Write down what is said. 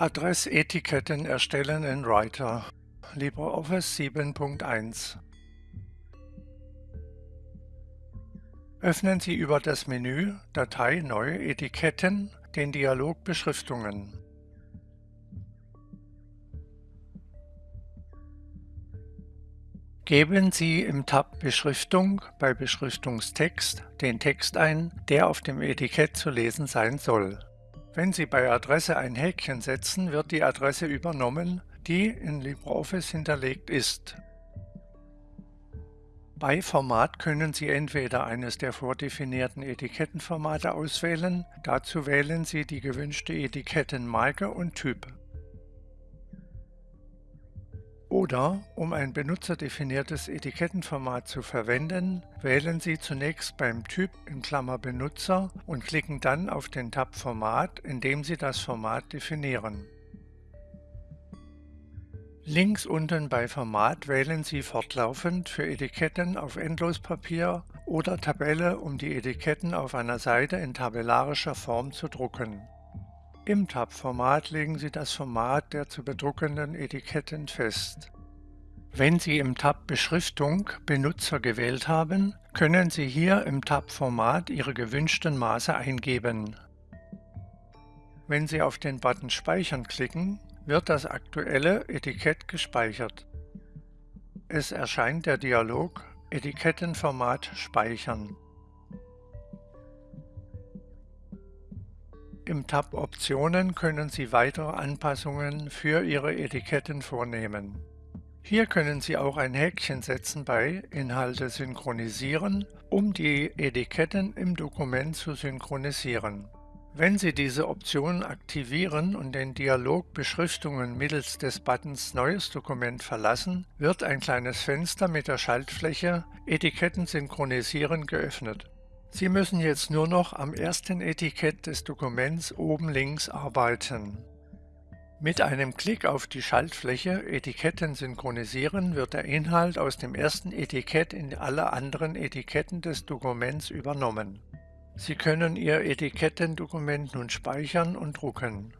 Adressetiketten erstellen in Writer LibreOffice 7.1 Öffnen Sie über das Menü Datei Neue Etiketten den Dialog Beschriftungen. Geben Sie im Tab Beschriftung bei Beschriftungstext den Text ein, der auf dem Etikett zu lesen sein soll. Wenn Sie bei Adresse ein Häkchen setzen, wird die Adresse übernommen, die in LibreOffice hinterlegt ist. Bei Format können Sie entweder eines der vordefinierten Etikettenformate auswählen, dazu wählen Sie die gewünschte Etikettenmarke und Typ. Oder, um ein benutzerdefiniertes Etikettenformat zu verwenden, wählen Sie zunächst beim Typ in Klammer Benutzer und klicken dann auf den Tab Format, indem Sie das Format definieren. Links unten bei Format wählen Sie fortlaufend für Etiketten auf Endlospapier oder Tabelle, um die Etiketten auf einer Seite in tabellarischer Form zu drucken. Im Tab-Format legen Sie das Format der zu bedruckenden Etiketten fest. Wenn Sie im Tab Beschriftung Benutzer gewählt haben, können Sie hier im Tab Format Ihre gewünschten Maße eingeben. Wenn Sie auf den Button Speichern klicken, wird das aktuelle Etikett gespeichert. Es erscheint der Dialog Etikettenformat speichern. Im Tab Optionen können Sie weitere Anpassungen für Ihre Etiketten vornehmen. Hier können Sie auch ein Häkchen setzen bei Inhalte synchronisieren, um die Etiketten im Dokument zu synchronisieren. Wenn Sie diese Option aktivieren und den Dialog Beschriftungen mittels des Buttons Neues Dokument verlassen, wird ein kleines Fenster mit der Schaltfläche Etiketten synchronisieren geöffnet. Sie müssen jetzt nur noch am ersten Etikett des Dokuments oben links arbeiten. Mit einem Klick auf die Schaltfläche Etiketten synchronisieren wird der Inhalt aus dem ersten Etikett in alle anderen Etiketten des Dokuments übernommen. Sie können Ihr Etikettendokument nun speichern und drucken.